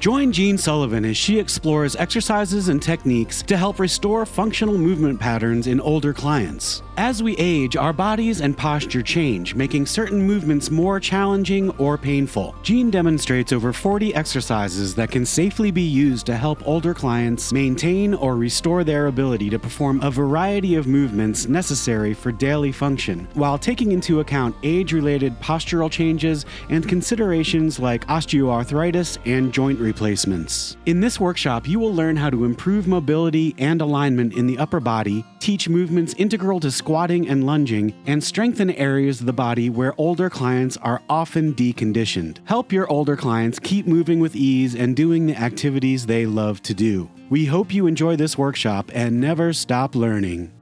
Join Jean Sullivan as she explores exercises and techniques to help restore functional movement patterns in older clients. As we age, our bodies and posture change, making certain movements more challenging or painful. Jean demonstrates over 40 exercises that can safely be used to help older clients maintain or restore their ability to perform a variety of movements necessary for daily function, while taking into account age related postural changes and considerations like osteoarthritis and joint replacements. In this workshop, you will learn how to improve mobility and alignment in the upper body, teach movements integral to squatting and lunging, and strengthen areas of the body where older clients are often deconditioned. Help your older clients keep moving with ease and doing the activities they love to do. We hope you enjoy this workshop and never stop learning.